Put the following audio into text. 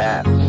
that.